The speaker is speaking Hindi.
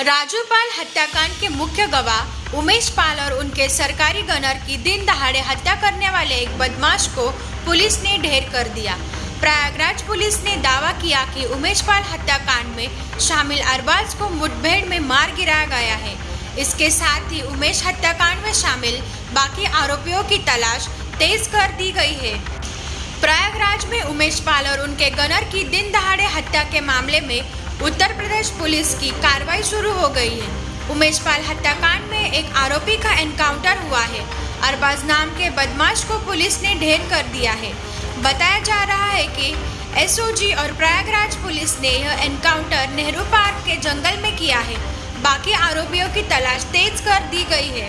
राजूपाल हत्याकांड के मुख्य गवाह उमेश पाल और उनके सरकारी गनर की दिन दहाड़े हत्या करने वाले एक बदमाश को पुलिस ने ढेर कर दिया। प्रयागराज पुलिस ने दावा किया कि उमेश पाल हत्याकांड में शामिल अरबाज को मुठभेड़ में मार गिराया गया है। इसके साथ ही उमेश हत्याकांड में शामिल बाकी आरोपियों की तलाश तेज कर दी गई है। प्रयागराज में उमेश पाल और उनके गनर की दिन दहाड़े हत्या के मामले में उत्तर प्रदेश पुलिस की कार्रवाई शुरू हो गई है। उमेश पाल हत्याकांड में एक आरोपी का एनकाउंटर हुआ है। अरबाज नाम के बदमाश को पुलिस ने ढेर कर दिया है। बताया जा रहा है कि एसओजी और प्रयागराज पुलिस ने यह एनकाउंटर नेहरू पार्क के जंगल में किया है। बाकी आरोपियों की तलाश तेज कर दी गई है।